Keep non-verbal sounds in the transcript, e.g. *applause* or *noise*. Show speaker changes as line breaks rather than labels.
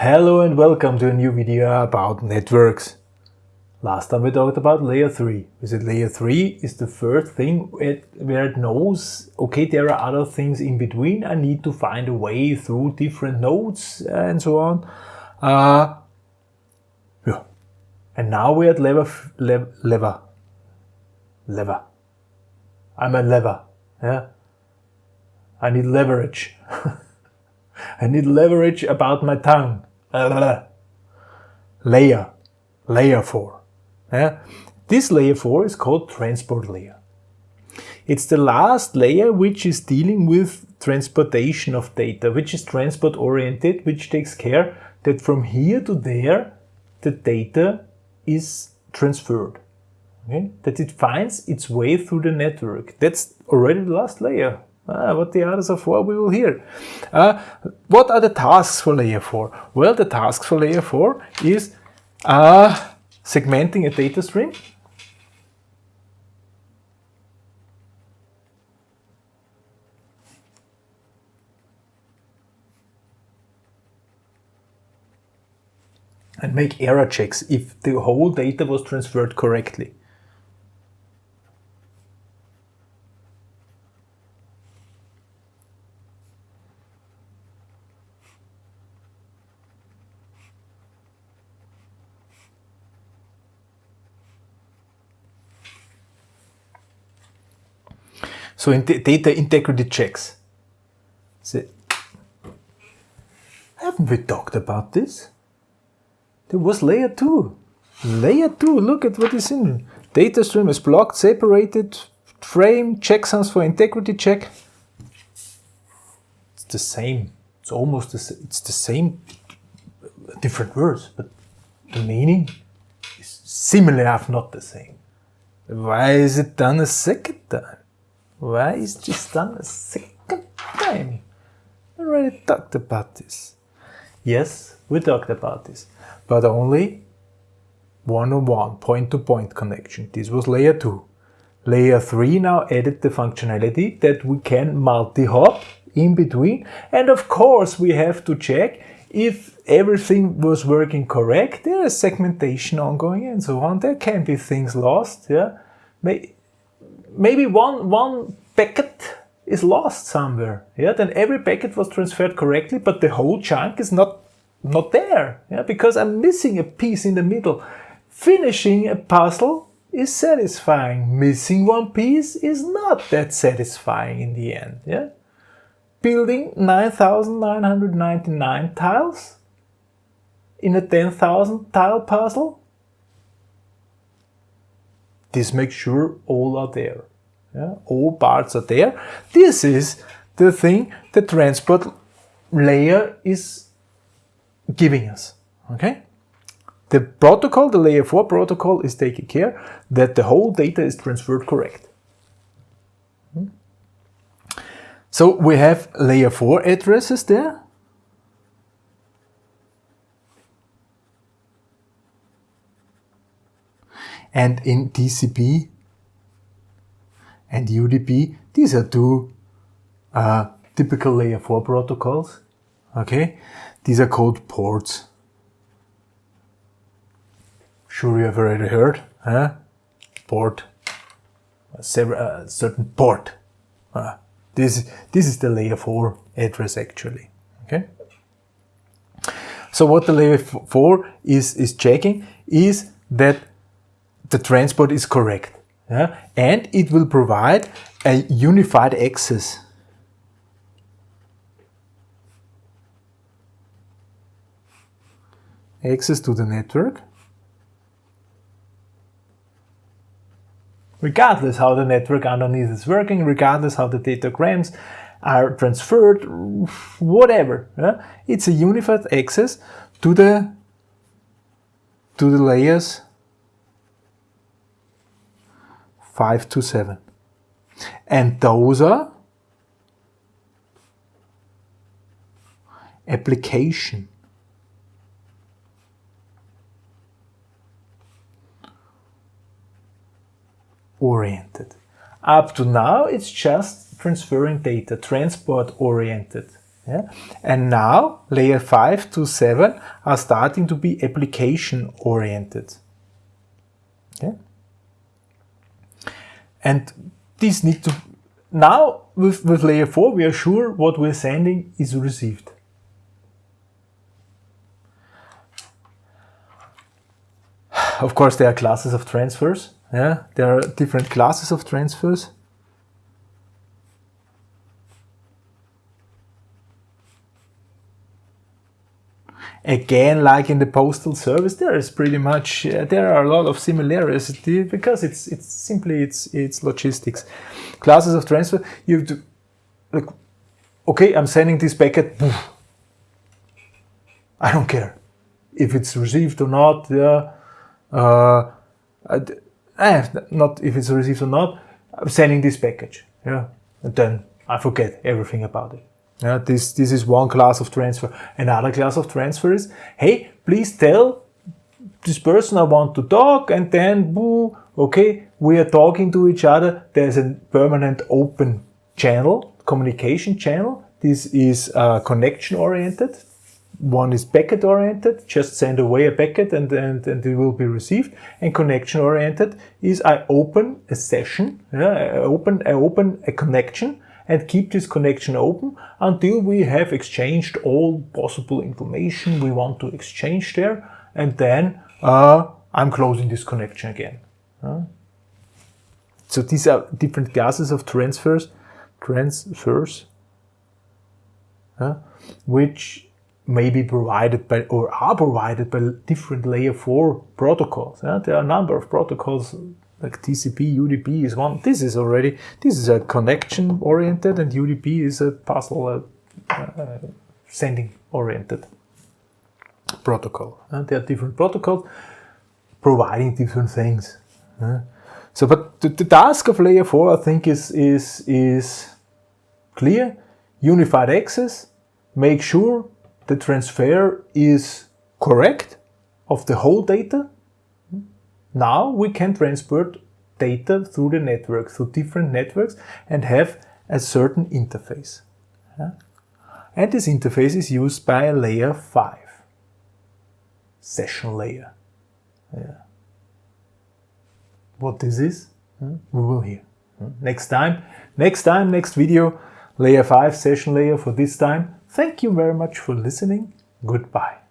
Hello and welcome to a new video about networks. Last time we talked about layer 3. We said layer 3 is the first thing where it knows, okay, there are other things in between. I need to find a way through different nodes and so on. Uh, yeah. And now we're at lever, lever, lever, lever. I'm a lever. Yeah. I need leverage. *laughs* I need leverage about my tongue. Layer, layer 4. Yeah? This layer 4 is called transport layer. It's the last layer which is dealing with transportation of data, which is transport oriented, which takes care that from here to there the data is transferred. Okay? That it finds its way through the network. That's already the last layer. Ah, what the others are for, we will hear. Uh, what are the tasks for layer 4? Well, the tasks for layer 4 is uh, segmenting a data stream, and make error checks if the whole data was transferred correctly. So in data integrity checks. So, haven't we talked about this? There was layer 2. Layer 2, look at what is in Data stream is blocked, separated, frame, checksums for integrity check. It's the same. It's almost the, it's the same, different words, but the meaning is similar if not the same. Why is it done a second time? Why is this done a second time? We already talked about this. Yes, we talked about this, but only one-on-one, point-to-point connection. This was layer 2. Layer 3 now added the functionality that we can multi-hop in between. And of course, we have to check if everything was working correct. There is segmentation ongoing and so on. There can be things lost. Yeah, maybe one, one packet is lost somewhere. Yeah, then every packet was transferred correctly, but the whole chunk is not, not there. Yeah, because I'm missing a piece in the middle. Finishing a puzzle is satisfying. Missing one piece is not that satisfying in the end. Yeah, building 9,999 tiles in a 10,000 tile puzzle this makes sure all are there. Yeah? All parts are there. This is the thing the transport layer is giving us. Okay? The protocol, the layer 4 protocol is taking care that the whole data is transferred correct. Hmm? So we have layer 4 addresses there and in TCP and UDP, these are two uh, typical layer 4 protocols. Okay, these are called ports. Sure you have already heard, huh? Port, a uh, certain port. Uh, this, this is the layer 4 address actually. Okay. So what the layer 4 is, is checking is that the transport is correct. Yeah? And it will provide a unified access. Access to the network. Regardless how the network underneath is working, regardless how the datagrams are transferred, whatever. Yeah? It's a unified access to the to the layers 5 to 7. And those are application. oriented. Up to now, it's just transferring data, transport oriented. Yeah? And now layer 5 to 7 are starting to be application oriented. Okay? And these need to, now with, with layer 4 we are sure what we're sending is received. *sighs* Of course there are classes of transfers. Yeah, there are different classes of transfers. Again like in the postal service there is pretty much uh, there are a lot of similarities because it's it's simply it's it's logistics. Classes of transfer you to like okay i'm sending this packet i don't care if it's received or not yeah. Uh, eh, not if it's received or not i'm sending this package yeah. And then i forget everything about it yeah, this, this is one class of transfer. Another class of transfer is, hey, please tell this person I want to talk and then, boo, okay, we are talking to each other. There's a permanent open channel, communication channel. This is uh, connection oriented. One is packet oriented, just send away a packet and, and, and it will be received. And connection oriented is I open a session, yeah, I open, I open a connection and keep this connection open until we have exchanged all possible information we want to exchange there and then uh, I'm closing this connection again. Uh, so these are different classes of transfers, transfers, uh, which may be provided by or are provided by different layer 4 protocols. There are a number of protocols like TCP, UDP is one. This is already, this is a connection oriented and UDP is a puzzle uh, uh, sending oriented protocol. And there are different protocols providing different things. Uh, so, but the, the, task of layer 4 I think is, is, is clear. Unified access, make sure the transfer is correct of the whole data now we can transport data through the network, through different networks and have a certain interface. Yeah? And this interface is used by a layer 5 session layer. Yeah. What this is, hmm? we will hear. Hmm? Next time, next time, next video, layer 5 session layer for this time. Thank you very much for listening. Goodbye.